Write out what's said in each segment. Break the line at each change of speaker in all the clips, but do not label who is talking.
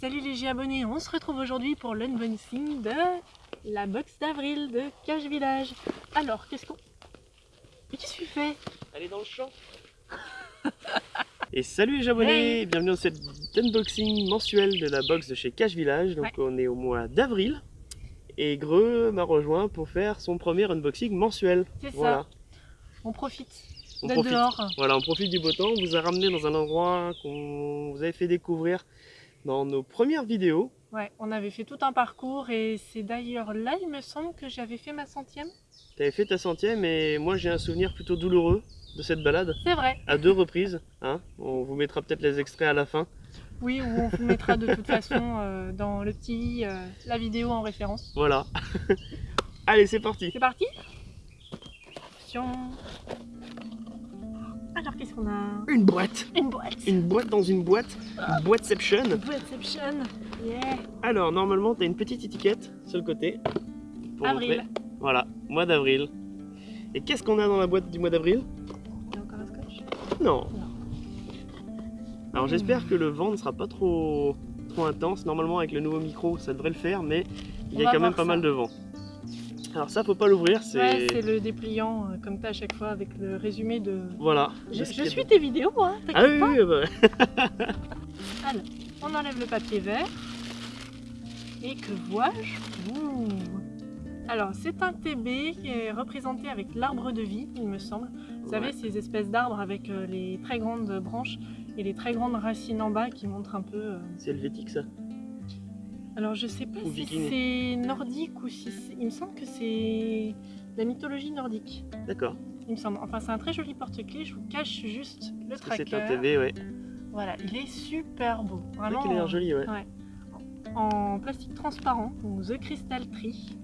Salut les abonnés, on se retrouve aujourd'hui pour l'unboxing de la box d'avril de Cache Village. Alors, qu'est-ce qu'on... Mais qu'est-ce que tu fais?
Elle est dans le champ Et salut les abonnés, bienvenue dans cette unboxing mensuel de la box de chez Cache Village. Donc on est au mois d'avril et Greux m'a rejoint pour faire son premier unboxing mensuel.
C'est
Voilà.
ça, on profite
On profite.
dehors.
Voilà, on profite du beau temps. On vous a ramené dans un endroit qu'on vous avait fait découvrir dans nos premières vidéos.
Ouais, on avait fait tout un parcours et c'est d'ailleurs là, il me semble, que j'avais fait ma centième.
Tu avais fait ta centième et moi j'ai un souvenir plutôt douloureux de cette balade
C'est vrai,
à deux reprises. Hein on vous mettra peut-être les extraits à la fin.
oui, ou on vous mettra de toute façon euh, dans le petit, euh, la vidéo en référence.
Voilà. Allez, c'est parti.
C'est parti Attention. Alors, qu'est-ce qu'on a
Une boîte.
Une boîte
Une boîte dans une boîte. Boîteception.
Boîteception Yeah
Alors, normalement, tu as une petite étiquette sur le côté. pour
Avril.
montrer. Voilà, mois d'avril. Et qu'est-ce qu'on a dans la boîte du mois d'avril?
Il y a encore un scotch?
Non.
Non.
Alors, j'espère que le vent ne sera pas trop, trop intense. Normalement, avec le nouveau micro, ça devrait le faire, mais il y a quand même pas
ça.
mal de vent. Alors, ça, faut pas l'ouvrir. C'est.
Ouais, c'est le dépliant, euh, comme t'as à chaque fois, avec le résumé de...
Voilà.
Je, suis tes vidéos, hein, t'inquiète
Ah oui,
pas.
oui, bah.
Alors, on enlève le papier vert. Et que vois-je. Alors, c'est un TB qui est représenté avec l'arbre de vie, il me semble. Vous savez, ces espèces d'arbres avec euh, les très grandes branches et les très grandes racines en bas qui montrent un peu... euh,
C'est helvétique, ça
Alors, je sais pas
Ou
si c'est nordique ou si c'est... Il me semble que c'est la mythologie nordique.
D'accord.
Il me semble. Enfin, c'est un très joli porte-clés. Je vous cache juste le
Parce
tracker.
c'est un TV, ouais.
Voilà, il est super beau. Vraiment.
qu'il a l'air joli, ouais.
En plastique transparent, donc The Crystal Tree.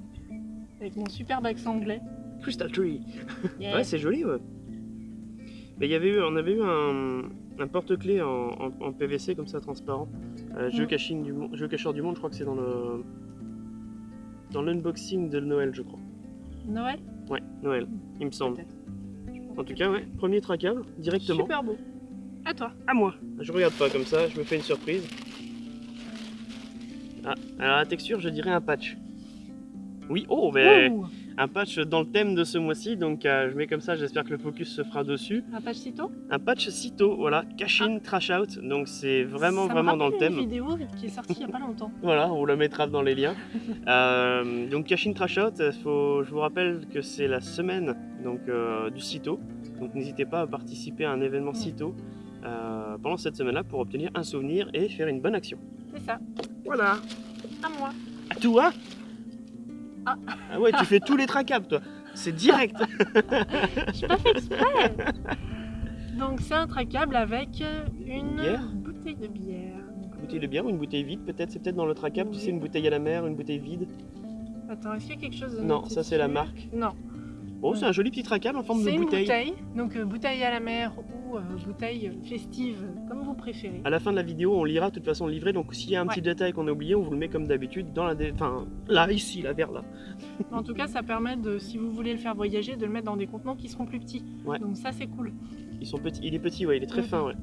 Avec mon superbe accent anglais.
Crystal Tree. Ouais, c'est joli, ouais. Mais il y avait eu, on avait eu un, un porte-clés en, en- en PVC comme ça, transparent. Euh, jeu,
Mm.
caching du, Mon- jeu cacheur du monde, je crois que c'est dans le dans l'unboxing de Noël, je crois.
Noël?
Ouais, Noël, il me semble. En tout cas, ouais, premier traquable, directement.
Super beau. À toi.
À moi. Je regarde pas comme ça, je me fais une surprise. Ah, alors la texture, je dirais un patch. Oui, oh, mais
Ouh,
un patch dans le thème de ce mois-ci, donc euh, je mets comme ça, j'espère que le focus se fera dessus.
un page cito
Un patch Cito, voilà, cash in, trash out, donc c'est vraiment
Ça
vraiment dans le thème.
une vidéo qui est sortie il y a pas longtemps.
Voilà, on la mettra dans les liens. Euh, donc cash in, trash out, faut, je vous rappelle que c'est la semaine donc, euh, du Cito, donc n'hésitez pas à participer à un événement Cito euh, pendant cette semaine-là pour obtenir un souvenir et faire une bonne action.
C'est ça.
Voilà.
À moi.
À toi
Ah.
Ah ouais, tu fais tous les tracables toi. C'est direct.
J'ai pas fait exprès. Donc c'est un tracable avec une
Bière
bouteille de bière.
Une bouteille de bière ou une bouteille vide peut-être C'est peut-être dans le tracable, tu sais, une bouteille à la mer, une bouteille vide.
Attends, est-ce qu'il y a quelque chose de
Non, ça, c'est la marque.
Non.
Oh, c'est un joli petit tracable en forme de
C'est une
bouteille.
bouteille, donc euh, bouteille à la mer ou euh, bouteille festive, comme vous préférez.
À la fin de la vidéo, on lira de toute façon le livret. Donc s'il y a un
Ouais.
petit détail qu'on a oublié, on vous le met comme d'habitude dans la, dé- enfin là ici, là vers là.
En tout cas, ça permet de, si vous voulez le faire voyager, de le mettre dans des contenants qui seront plus petits.
Ouais.
Donc ça, c'est cool.
Ils sont petits, il est petit, ouais, il est très fin, ouais.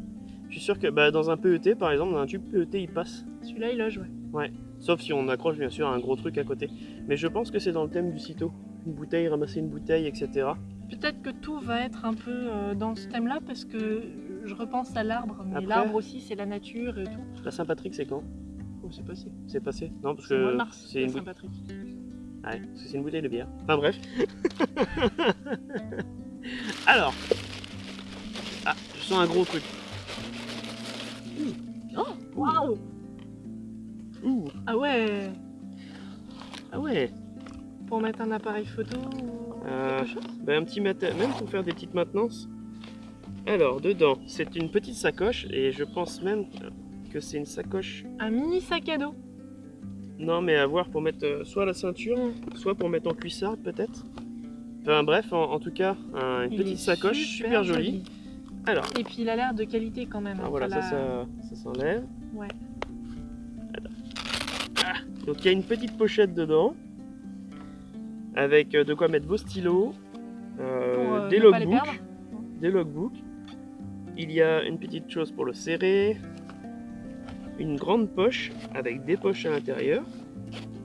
Je suis sûr que bah, dans un PET par exemple, dans un tube PET, il passe.
Celui-là, il loge, ouais.
Sauf si on accroche bien sûr un gros truc à côté. Mais je pense que c'est dans le thème du sitôt. Une bouteille, ramasser une bouteille, etc.
Peut-être que tout va être un peu euh, dans ce thème-là parce que je repense à l'arbre, mais
Après-
l'arbre aussi, c'est la nature et tout.
La Saint-Patrick, c'est quand?
Oh, c'est passé.
C'est passé? Non, parce que c'est
la
une,
Saint-Patrick.
ouais, parce que c'est une bouteille de bière. Enfin bref. Alors. Ah, je sens un gros truc.
Oh, waouh
Ouh,
Ah ouais
ah ouais.
Pour mettre un appareil photo ou
Euh, Ben, un petit matin, même pour faire des petites maintenances. Alors, dedans, c'est une petite sacoche et je pense même que c'est une sacoche.
Un mini sac à dos.
Non, mais à voir pour mettre euh, soit la ceinture, soit pour mettre en cuissard peut-être. Enfin bref, en, en tout cas, un- une
Il
petite sacoche super, jolie.
joli.
Alors,
Et puis il a l'air de qualité quand même.
ah, voilà, ça,
la-
ça, ça s'enlève.
Ouais.
Ah, donc il y a une petite pochette dedans avec euh, de quoi mettre vos stylos, euh,
euh,
des logbooks. des logbooks. Il y a une petite chose pour le serrer. une grande poche avec des poches à l'intérieur,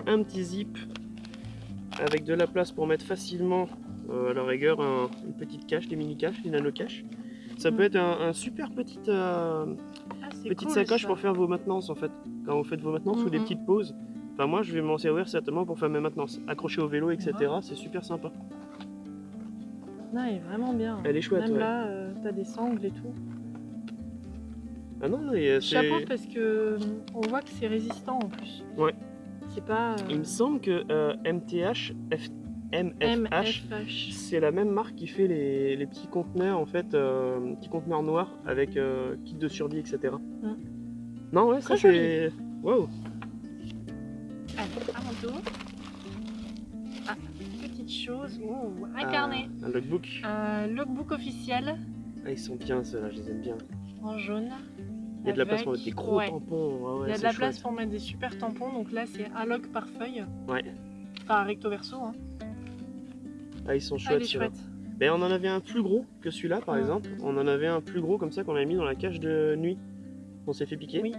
un petit zip avec de la place pour mettre facilement euh, à la rigueur un- une petite cache, des mini caches, des nano caches. Ça peut
Mm.
être un, un super petit, euh,
Ah,
petite
cool,
sacoche pour faire vos maintenances en fait. Quand vous faites vos maintenances ou des petites pauses. Enfin moi je vais m'en servir certainement pour faire mes maintenances. Accrocher au vélo etc. C'est super sympa.
Non, elle est vraiment bien.
Elle est chouette
Même
ouais.
là, euh, t'as des sangles et tout.
Ah non, euh, c'est...
Chapeau parce que hum, on voit que c'est résistant en plus.
Ouais.
C'est pas. euh,
Il me semble que euh, MTH, F- MFH,
MFH.
c'est la même marque qui fait les, les petits conteneurs en fait, euh, petits conteneurs noirs avec euh, kit de survie etc.
Mm.
Non ouais, ça c'est... Waouh
Allez, à mon tour. Ah, petite chose. Ouh, un
Ah,
carnet.
Un logbook.
Un logbook officiel
Ah, ils sont bien ceux-là, je les aime bien.
en jaune.
Il y a de la place pour mettre des gros
ouais.
tampons. ah ouais,
Il y a de la place pour mettre des super tampons. Donc là, c'est un log par feuille.
Ouais.
Enfin, recto verso. Hein.
Ah, ils sont
Ah,
chouettes
chouette.
Ben, on en avait un plus gros que celui-là par exemple. On en avait un plus gros comme ça qu'on avait mis dans la cage de nuit. On s'est fait piquer.
Oui.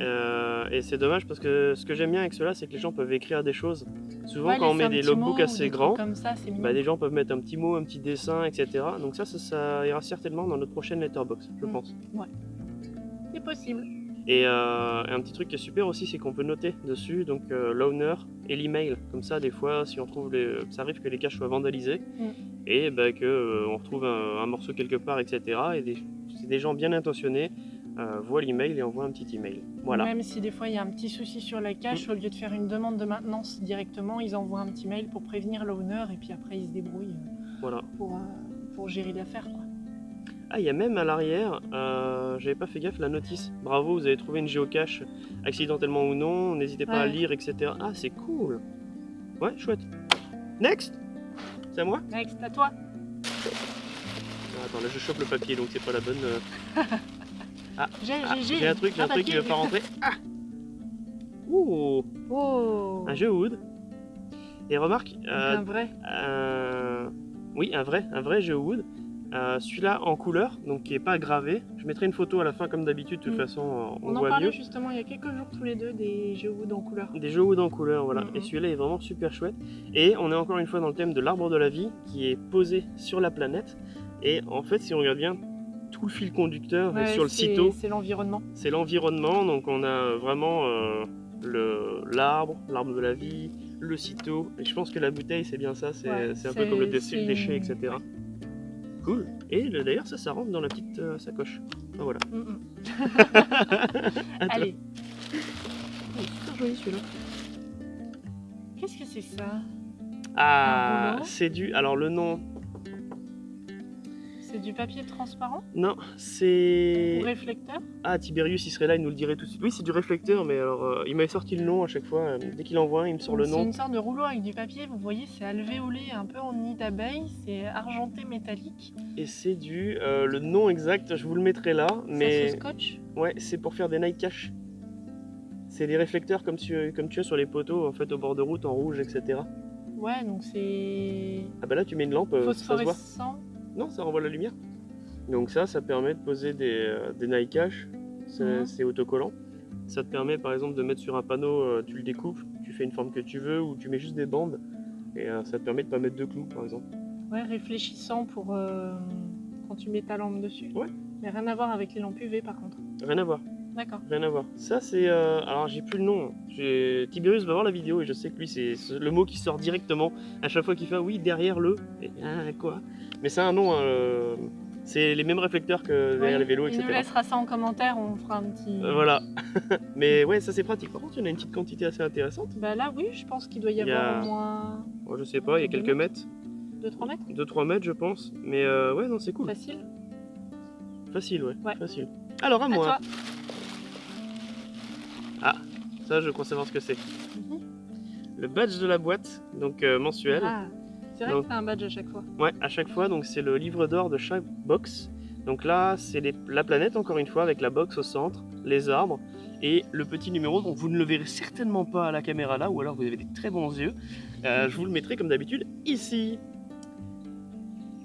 Euh, et c'est dommage parce que ce que j'aime bien avec cela, c'est que les gens peuvent écrire des choses. Souvent,
Ouais,
quand on met des logbooks assez
des
grands,
Comme ça,
bah, des gens peuvent mettre un petit mot, un petit dessin, etc. Donc ça, ça, ça ira certainement dans notre prochaine letterbox, je
Mm.
pense.
C'est possible.
Et euh, un petit truc qui est super aussi, c'est qu'on peut noter dessus donc euh, l'owner et l'email. Comme ça, des fois, si on trouve les... ça arrive que les caches soient vandalisées
Mm.
et bah, que euh, on retrouve un, un morceau quelque part, etc. Et c'est des gens bien intentionnés euh, voient l'email et envoient un petit email. Voilà.
Même si des fois il y a un petit souci sur la cache, au lieu de faire une demande de maintenance directement, ils envoient un petit mail pour prévenir l'owner et puis après ils se débrouillent
Voilà.
pour, euh, pour gérer l'affaire.
Ah, il y a même à l'arrière, euh, j'avais pas fait gaffe, la notice. Bravo, vous avez trouvé une géocache accidentellement ou non, n'hésitez pas à lire, etc. Ah, c'est cool. Ouais, chouette. Next C'est à moi?
Next, à toi.
Ah, Attends, là je chope le papier, donc c'est pas la bonne. euh, Ah,
j'ai-
j'ai un truc, j'ai un truc qui veut pas rentrer. Ah Ouh
Oh
Un jeu Wood. Et remarque,
Donc
euh,
Un vrai.
un- oui, un vrai, un vrai jeu Wood. Euh, Celui-là en couleur, donc qui est pas gravé. Je mettrai une photo à la fin comme d'habitude, de toute
Mm.
façon on,
On, en parlait
mieux.
justement il y a quelques jours tous les deux des jeux wood en couleur.
Des jeux Wood en couleur, voilà. Et celui-là est vraiment super chouette. Et on est encore une fois dans le thème de l'arbre de la vie qui est posé sur la planète. Et en fait, si on regarde bien, tout le fil conducteur
Ouais,
sur le sito.
C'est l'environnement.
c'est l'environnement. Donc on a vraiment euh, le- l'arbre, l'arbre de la vie, le sito. Et je pense que la bouteille, c'est bien ça. C'est
Ouais,
un peu comme le déchet, déchet, etc. Cool. Et le- d'ailleurs, ça, ça rentre dans la petite euh, sacoche. Ah, voilà.
Mm, mm. Allez. Oh, super joli celui-là. Qu'est-ce que c'est ça?
Ah, c'est du. Alors le nom,
C'est du papier transparent
non,
ou
c'est.
réflecteur
Ah, Tiberius, il serait là, il nous le dirait tout de suite. Oui, c'est du réflecteur, mais alors euh, il m'avait sorti le nom à chaque fois. euh, dès qu'il envoie un, il me sort le
C'est
nom.
une sorte de rouleau avec du papier, vous voyez, c'est alvéolé, un peu en nid d'abeille, c'est argenté métallique.
Et c'est du. euh, le nom exact, je vous le mettrai là, mais.
se scotch
Ouais, c'est pour faire des night cache. C'est des réflecteurs comme tu, comme tu as sur les poteaux, en fait, au bord de route, en rouge, etc.
Ouais, donc c'est
Ah bah là, tu mets une lampe, euh, ça se voit. Non, ça renvoie la lumière. Donc ça, ça permet de poser des, euh, des night cache. C'est
Mhm.
c'est autocollant. Ça te permet, par exemple, de mettre sur un panneau, euh, tu le découpes, tu fais une forme que tu veux, ou tu mets juste des bandes. Et euh, ça te permet de pas mettre de clous, par exemple.
Ouais, réfléchissant pour euh, quand tu mets ta lampe dessus.
Ouais.
Mais rien à voir avec les lampes UV par contre.
Rien à voir.
D'accord.
Rien à voir. Ça, c'est. euh, alors, j'ai plus le nom. Tiberius va voir la vidéo et je sais que lui, c'est le mot qui sort directement à chaque fois qu'il fait oui, derrière le. Et, ah, quoi Mais c'est un nom. hein, euh, c'est les mêmes réflecteurs que derrière les vélos,
Il
etc.
nous laissera ça en commentaire, on fera un petit.
Euh, voilà. Mais ouais, ça c'est pratique. Par contre, il y en a une petite quantité assez intéressante.
Bah là, oui, je pense qu'il doit y
Il
avoir
a-
au moins
Bon, je sais pas, il y a quelques mètres,
2-3 mètres
2-3 mètres, je pense. Mais euh, ouais, non, c'est cool.
Facile.
Facile, ouais.
Ouais.
Facile. Alors, à
À
moi.
toi.
Ça, je crois savoir ce que c'est. Le badge de la boîte, donc euh, mensuel.
Ah, c'est vrai
Donc-
que t'as un badge à chaque fois.
Ouais, à chaque fois, donc c'est le livre d'or de chaque box. Donc là, c'est la planète, encore une fois, avec la box au centre, les arbres, et le petit numéro, donc vous ne le verrez certainement pas à la caméra là, ou alors vous avez des très bons yeux. Euh, je vous le mettrai comme d'habitude ici.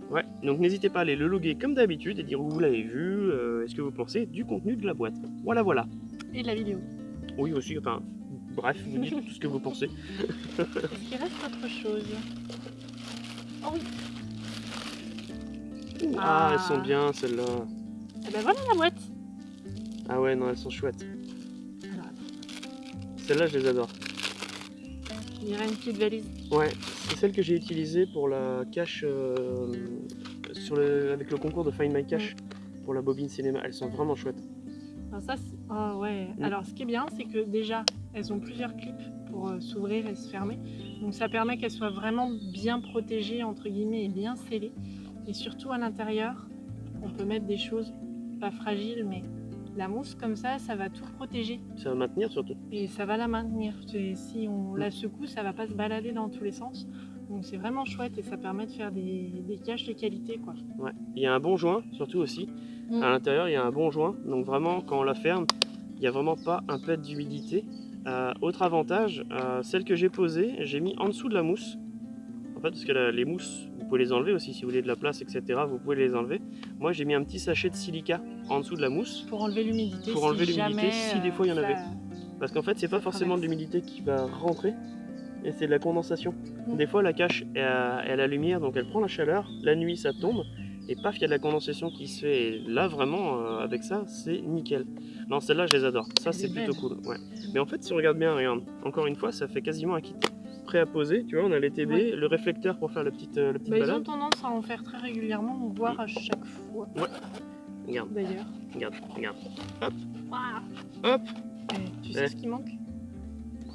Ouais, donc n'hésitez pas à aller le loguer comme d'habitude et dire où vous l'avez vu, euh, est-ce que vous pensez du contenu de la boîte. Voilà, voilà.
Et la vidéo.
Oui, aussi, enfin, bref, vous dites tout ce que vous pensez.
Est-ce qu'il reste autre chose Oh oui
Ah,
Ah.
elles sont bien, celles-là.
Eh ben voilà la boîte
Ah ouais, non, elles sont chouettes.
Alors,
Celles-là, je les adore.
il y aurait une petite valise.
Ouais, c'est celle que j'ai utilisée pour la cache euh, sur le, avec le concours de Find My Cache pour la bobine cinéma. Elles sont vraiment chouettes.
Alors ça, c'est- ah ouais.
Mm.
Alors ce qui est bien, c'est que déjà, elles ont plusieurs clips pour euh, s'ouvrir et se fermer. Donc ça permet qu'elles soient vraiment bien protégées, entre guillemets, et bien scellées. Et surtout à l'intérieur, on peut mettre des choses pas fragiles, mais la mousse comme ça, ça va tout protéger.
Ça va maintenir surtout.
Et ça va la maintenir. Si on la secoue, ça va pas se balader dans tous les sens. Donc c'est vraiment chouette et ça permet de faire des, des caches de qualité. quoi.
Ouais. Il y a un bon joint, surtout aussi.
Mm.
À l'intérieur, il y a un bon joint. Donc vraiment, quand on la ferme, il n'y a vraiment pas un pet d'humidité. Euh, autre avantage, euh, celle que j'ai posée, j'ai mis en dessous de la mousse. En fait, parce que la- les mousses, vous pouvez les enlever aussi si vous voulez de la place, etc. Vous pouvez les enlever. Moi, j'ai mis un petit sachet de silica en dessous de la mousse.
Pour enlever l'humidité.
Pour
si
enlever l'humidité,
jamais,
si des
euh,
fois, il y en avait. Parce qu'en fait, c'est pas forcément de l'humidité qui va rentrer, et c'est de la condensation.
Mm.
Des fois, la cache est à, est à la lumière, donc elle prend la chaleur. La nuit, ça tombe, et paf, il y a de la condensation qui se fait. Et là, vraiment, euh, avec ça, c'est nickel. Non, celle-là, je les adore. Ça, c'est
est
plutôt
belle.
cool. Ouais. Mais en fait, si on regarde bien, regarde, encore une fois, ça fait quasiment un kit prêt à poser. Tu vois, on a les TB,
Ouais.
le réflecteur pour faire la petite, euh, la petite
Bah, ils ont tendance à en faire très régulièrement, voire à chaque fois
Regarde,
d'ailleurs.
regarde, regarde.
Waouh.
Hop,
Eh, tu sais
Ouais.
ce qui manque?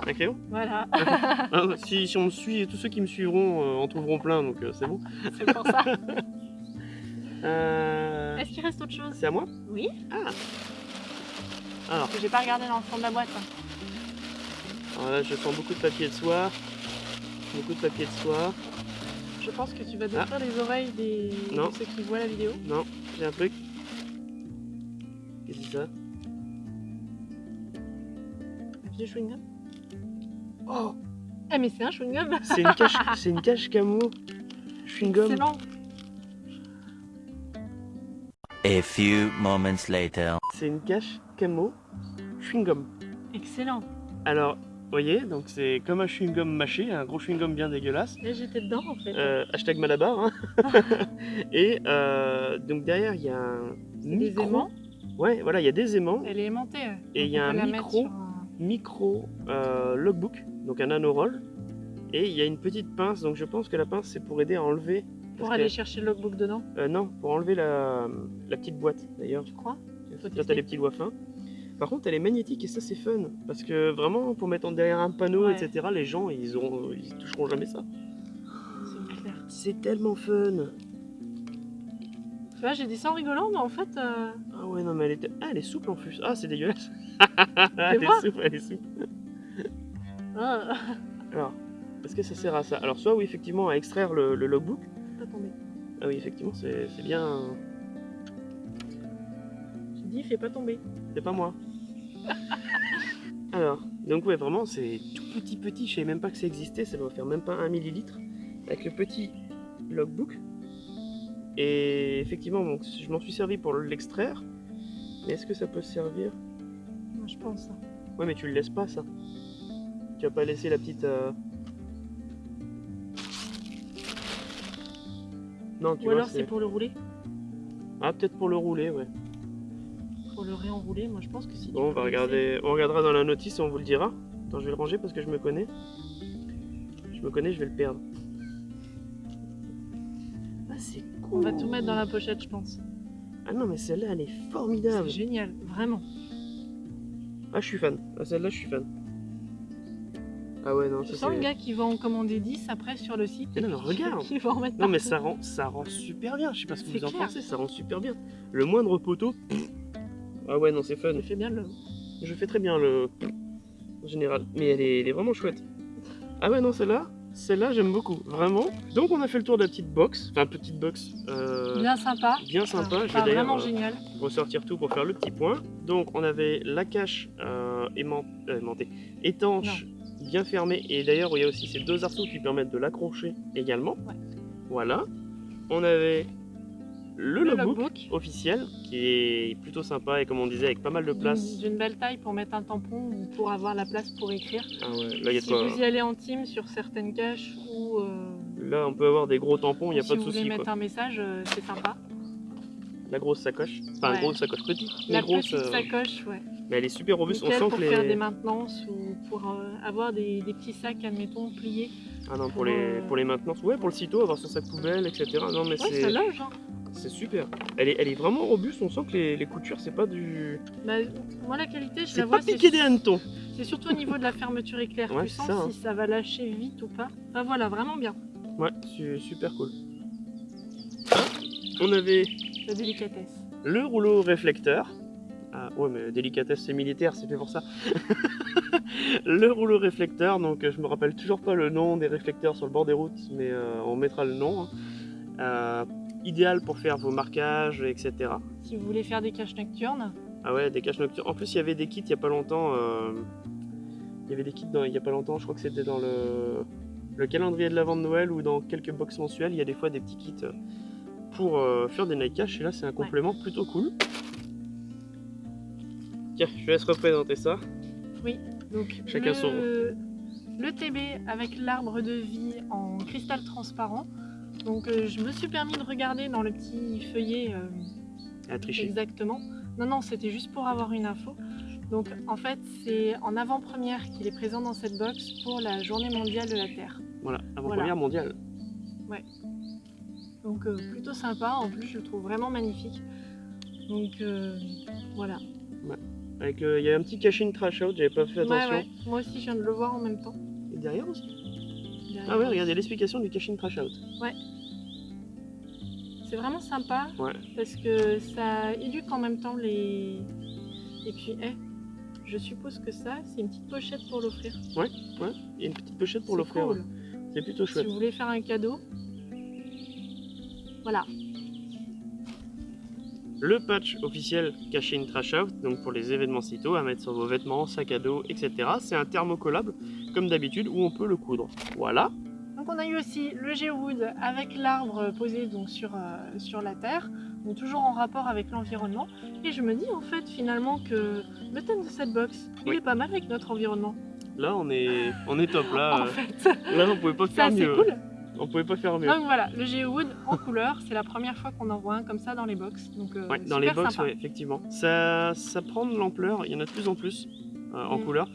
Un crayon?
Voilà,
Ah, si, si on me suit, tous ceux qui me suivront euh, en trouveront plein, donc euh, c'est bon.
c'est pour ça.
Euh,
Est-ce qu'il reste autre chose?
C'est à moi?
Oui,
Ah Alors,
parce que j'ai pas regardé dans le fond de la boîte. hein.
alors là, je sens beaucoup de papier de soie. Beaucoup de papier de soie.
Je pense que tu vas détruire les oreilles des...
Ah. Non.
de ceux qui voient la vidéo.
Non, j'ai un truc. Qu'est-ce que c'est ça?
Un vieux chewing-gum Oh Eh mais c'est un chewing-gum
C'est une cache, une cache camo. Chewing-gum.
Excellent
A few moments later.
C'est une cache camo. Chewing-gum.
Excellent
Alors, vous voyez, donc c'est comme un chewing-gum mâché, un gros chewing-gum bien dégueulasse.
Là j'étais dedans en fait.
Euh, hashtag Malabar. hein. Et euh, donc derrière, il y a un
des
micro.
aimants.
Ouais, voilà, il y a des aimants.
Elle est aimantée.
Et il y a un micro.
un-
micro euh, logbook, donc un nanoroll. Et il y a une petite pince, donc je pense que la pince c'est pour aider à enlever.
Pour aller chercher le logbook dedans,
euh, non, pour enlever la, la petite boîte d'ailleurs.
tu crois tester.
t'as les petits doigts fins. Par contre elle est magnétique et ça c'est fun. Parce que vraiment pour mettre en derrière un panneau,
Ouais.
etc., les gens ils auront ils toucheront jamais ça.
C'est
tellement fun.
Tu vois, j'ai dit ça en rigolant, mais en fait, euh,
Ah ouais non mais elle est, ah, elle est souple en plus. Ah c'est dégueulasse. elle est souple, elle est souple.
ah,
Alors, est-ce que ça sert à ça? Alors soit oui effectivement à extraire le, le logbook. Ah oui effectivement c'est c'est bien.
J'ai dit, fais pas tomber.
C'est pas moi. Alors, donc ouais, vraiment, c'est tout petit petit. Je savais même pas que ça existait. Ça doit faire même pas un millilitre. Avec le petit logbook. Et effectivement, donc, je m'en suis servi pour l'extraire. Mais est-ce que ça peut servir?
Moi, je pense. hein.
Ouais, mais tu le laisses pas, ça. Tu vas pas laisser la petite... euh, Non, tu
Ou
vois,
alors c'est pour le rouler
Ah, peut-être pour le rouler, ouais.
Pour le réenrouler, moi je pense que si.
Bon, on va regarder, on regardera dans la notice et on vous le dira. Attends, je vais le ranger parce que je me connais. Je me connais, je vais le perdre. Ah, c'est cool.
On va tout mettre dans la pochette, je pense.
Ah non, mais celle-là, elle est
C'est
formidable.
génial, vraiment.
Ah, je suis fan. Ah, celle-là, je suis fan. Ah ouais, non,
Je
ça
sens le gars qui va en commander 10 après sur le site.
Mais non, mais regarde.
Qui va en mettre
Non, mais ça rend, ça rend super bien. Je sais pas ce que vous en pensez, ça rend super bien. Le moindre poteau. Ah ouais, non, c'est fun.
Il fait bien le.
Je fais très bien le. En général. Mais elle est, elle est vraiment chouette. Ah ouais, non, celle-là, celle-là, j'aime beaucoup. Vraiment. Donc, on a fait le tour de la petite box. Enfin, petite box. euh,
Bien sympa.
bien sympa.
Enfin,
Je vais
vraiment
euh,
génial.
ressortir tout pour faire le petit point. Donc, on avait la cache euh, aimant- aimantée, étanche, bien fermée. Et d'ailleurs, il y a aussi ces deux arceaux qui permettent de l'accrocher également.
Ouais.
Voilà. On avait le,
le
logbook,
logbook.
officiel qui est plutôt sympa et comme on disait avec pas mal de place.
D'une belle taille pour mettre un tampon ou pour avoir la place pour écrire.
Ah ouais, là, il y a
si
quoi-
vous y allez en team sur certaines caches ou euh,
là on peut avoir des gros tampons, il n'y a
si
pas de
vous voulez
souci.
mettre
quoi.
un message, euh, c'est sympa.
La grosse sacoche, enfin
Ouais.
grosse sacoche petite, mais
La
grosse,
petite
euh,
sacoche, ouais.
mais elle est super robuste.
Nickel
on sent
pour
que
faire
les.
des maintenances ou pour euh, avoir des, des petits sacs, admettons, pliés.
Ah non, pour
pour,
les,
euh,
pour les maintenances, ouais, pour le sito, avoir son sac poubelle, etc. Non, mais
Ouais,
c'est
ça loge. Hein.
c'est super. Elle est, elle est vraiment robuste, on sent que les, les coutures, c'est pas du.
Bah, moi, la qualité, je
C'est
la
pas
vois, c'est
piqué des hannetons.
c'est surtout au niveau de la fermeture éclair.
Ouais,
tu
c'est
sens
ça, hein.
si ça va lâcher vite ou pas. Enfin voilà, vraiment bien.
Ouais, su- super cool. On avait
La délicatesse.
le rouleau réflecteur. Ah ouais, mais délicatesse, c'est militaire, c'est fait pour ça. le rouleau réflecteur, donc je me rappelle toujours pas le nom des réflecteurs sur le bord des routes, mais euh, on mettra le nom. hein. Euh, idéal pour faire vos marquages, etc.
Si vous voulez faire des caches nocturnes,
Ah ouais, des caches nocturnes. En plus, il y avait des kits il y a pas longtemps. euh, Il y avait des kits dans, il y a pas longtemps, je crois que c'était dans le, le calendrier de l'avant de Noël ou dans quelques box mensuelles. Il y a des fois des petits kits pour euh, faire des night. Et là, c'est un complément plutôt cool. Tiens, je laisse représenter ça.
donc
Chacun
le,
son.
le TB avec l'arbre de vie en cristal transparent. Donc euh, je me suis permis de regarder dans le petit feuillet euh,
À tricher.
exactement. Non, non, c'était juste pour avoir une info. Donc en fait, c'est en avant-première qu'il est présent dans cette box pour la journée mondiale de la Terre.
Voilà, avant-première
Voilà.
mondiale.
Donc euh, plutôt sympa, en plus je le trouve vraiment magnifique. Donc euh, voilà.
Avec, euh, il y a un petit caching trash out, j'avais pas fait
Ouais,
attention.
ouais. Moi aussi je viens de le voir en même temps.
Et derrière aussi.
Derrière.
Ah ouais, regardez l'explication du caching trash out.
C'est vraiment sympa
Ouais.
parce que ça éduque en même temps les. Et puis, eh, je suppose que ça, c'est une petite pochette pour l'offrir.
Il y a une petite pochette pour l'offrir.
cool.
ouais. C'est plutôt
Si
chouette.
vous voulez faire un cadeau. Voilà.
Le patch officiel Cash-in Trash Out, donc pour les événements CITO, à mettre sur vos vêtements, sacs à dos, etc. C'est un thermocollable, comme d'habitude, où on peut le coudre. Voilà.
Donc on a eu aussi le Geowood avec l'arbre posé donc sur, euh, sur la terre, donc toujours en rapport avec l'environnement. Et je me dis en fait finalement que le thème de cette box, il est pas mal avec notre environnement.
Là, on est, on est top.
en
Là,
fait,
là, on pouvait pas
c'est
faire mieux.
cool.
On pouvait pas faire mieux.
Donc voilà, le Geowood en couleur, c'est la première fois qu'on en voit un comme ça dans les box. Donc euh,
Ouais, dans les box, ouais, effectivement. Ça, ça prend de l'ampleur. Il y en a de plus en plus euh, en
Mm.
couleur.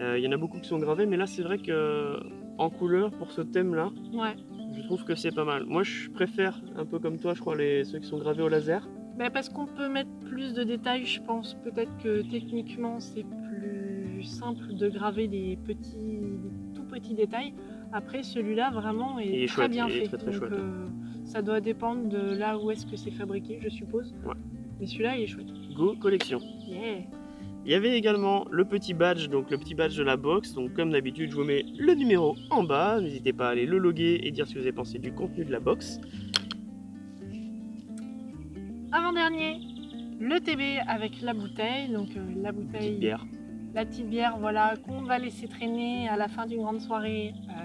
Euh, il y en a beaucoup qui sont gravés, mais là, c'est vrai que en couleur pour ce thème-là,
Ouais.
je trouve que c'est pas mal. Moi, je préfère un peu comme toi, je crois, les ceux qui sont gravés au laser.
Bah, parce qu'on peut mettre plus de détails, je pense. Peut-être que techniquement, c'est plus simple de graver des petits, des tout petits détails. Après, celui-là, vraiment, est, très
chouette,
bien
est
fait.
très, très
Donc,
chouette.
euh, ça doit dépendre de là où est-ce que c'est fabriqué, je suppose.
Ouais.
Mais celui-là, il est chouette.
Go collection.
Yeah.
Il y avait également le petit badge, donc le petit badge de la box. Donc comme d'habitude, je vous mets le numéro en bas. N'hésitez pas à aller le loguer et dire ce que vous avez pensé du contenu de la box.
Avant-dernier, le TB avec la bouteille. Donc, euh, la bouteille.
Petite bière.
La petite bière, voilà, qu'on va laisser traîner à la fin d'une grande soirée. euh,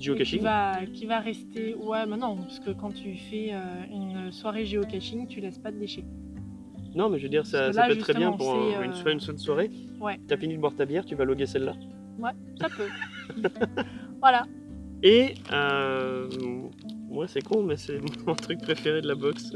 qui va, qui va rester. Ouais, mais non, parce que quand tu fais euh, une soirée géocaching, tu laisses pas de déchets.
Non, mais je veux dire, ça,
là,
peut être très bien pour un- une,
euh,
soirée- une seule soirée.
Ouais.
T'as fini de boire ta bière, tu vas loguer celle-là.
Ouais, ça peut. voilà.
Et euh, moi, c'est con, mais c'est mon truc préféré de la box.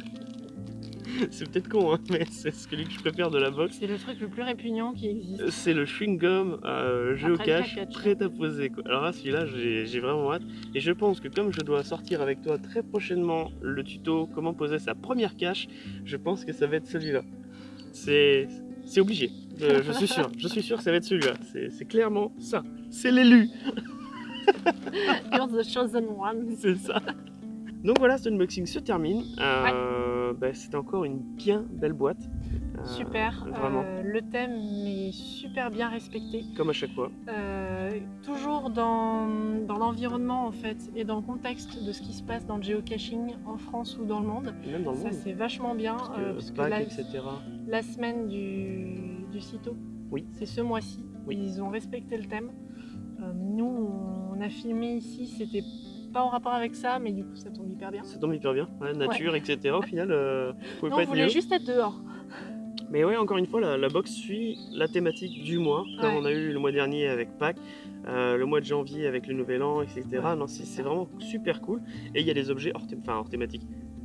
c'est peut-être con, hein, mais c'est celui que je préfère de la box.
C'est le truc le plus répugnant qui existe.
C'est le chewing-gum euh, géocache prêt à poser. quoi. Alors là, celui-là, j'ai vraiment hâte. Et je pense que comme je dois sortir avec toi très prochainement le tuto comment poser sa première cache, je pense que ça va être celui-là. C'est obligé. Euh, je suis sûr. Je suis sûr que ça va être celui-là. C'est c'est clairement ça. C'est l'élu.
You're the chosen one.
C'est ça. Donc voilà, ce unboxing se termine. Euh, bah, C'était encore une bien belle boîte. Euh,
Super.
Vraiment,
Euh, le thème est super bien respecté.
comme à chaque fois.
Euh, toujours dans, dans l'environnement en fait et dans le contexte de ce qui se passe dans le géocaching en France ou dans le monde.
Et même dans le
Ça c'est vachement bien
Parce que
euh, parce que
Pâques,
la,
etc.
la semaine du, du CITO,
Oui.
c'est ce mois-ci.
Oui.
Ils ont respecté le thème. Euh, nous, on a filmé ici, c'était pas en rapport avec ça, mais du coup ça tombe hyper bien.
Ça tombe hyper bien. Ouais, nature, etc. Au final, euh, vous
Non,
pas
on
être
voulait
mieux.
juste être dehors.
Mais ouais, encore une fois, la, la box suit la thématique du mois, comme
Ouais.
on a eu le mois dernier avec Pâques, euh, le mois de janvier avec le Nouvel An, etc.
Ouais,
non, c'est vraiment super cool. Et il y a des objets hors, thé- enfin, hors thématique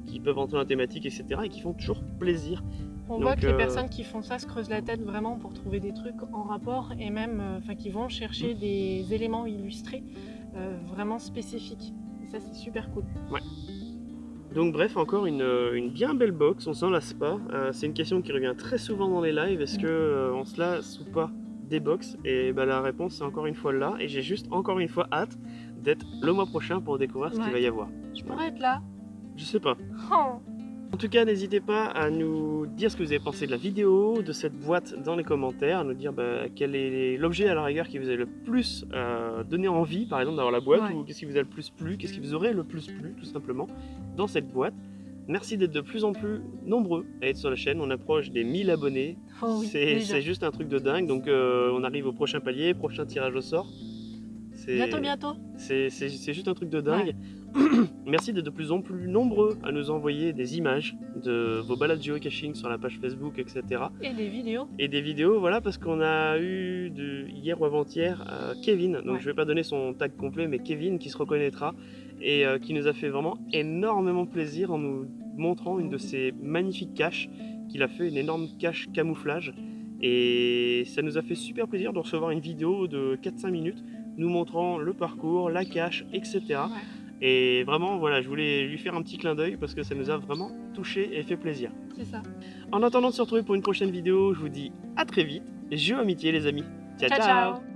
qui peuvent entrer dans la thématique, etc. et qui font toujours plaisir.
On
Donc,
voit que
euh,
les personnes qui font ça se creusent la tête vraiment pour trouver des trucs en rapport et même euh, enfin, qui vont chercher
Mm.
des éléments illustrés euh, vraiment spécifiques. Ça c'est super cool.
Donc bref, encore une, euh, une bien belle box, on s'en lasse pas. Euh, c'est une question qui revient très souvent dans les lives, est-ce que euh, on se lasse ou pas des box? Et bah, la réponse c'est encore une fois là, et j'ai juste encore une fois hâte d'être le mois prochain pour découvrir ce qu'il
Ouais.
va y avoir.
Je pourrais être là.
Je sais pas.
Oh.
En tout cas, n'hésitez pas à nous dire ce que vous avez pensé de la vidéo, de cette boîte dans les commentaires, à nous dire bah, quel est l'objet à la rigueur qui vous a le plus euh, donné envie, par exemple, d'avoir la boîte,
Ouais.
ou qu'est-ce qui vous a le plus plu, qu'est-ce qui vous aurait le plus plu, tout simplement, dans cette boîte. Merci d'être de plus en plus nombreux à être sur la chaîne, on approche des 1000 abonnés,
Oh oui,
c'est juste un truc de dingue, donc euh, on arrive au prochain palier, prochain tirage au sort.
Bientôt, bientôt.
c'est juste un truc de dingue. Merci d'être de plus en plus nombreux à nous envoyer des images de vos balades geocaching sur la page Facebook, etc.
Et des vidéos.
Et des vidéos, voilà, parce qu'on a eu de, hier ou avant-hier euh, Kevin, donc
Ouais.
je vais pas donner son tag complet, mais Kevin qui se reconnaîtra et euh, qui nous a fait vraiment énormément plaisir en nous montrant une de ses magnifiques caches qu'il a fait, une énorme cache camouflage. Et ça nous a fait super plaisir de recevoir une vidéo de 4-5 minutes nous montrant le parcours, la cache, etc.
Ouais.
Et vraiment, voilà, je voulais lui faire un petit clin d'œil parce que ça nous a vraiment touché et fait plaisir.
C'est ça.
En attendant de se retrouver pour une prochaine vidéo, je vous dis à très vite. Jeux amitié les amis. ciao.
ciao. ciao.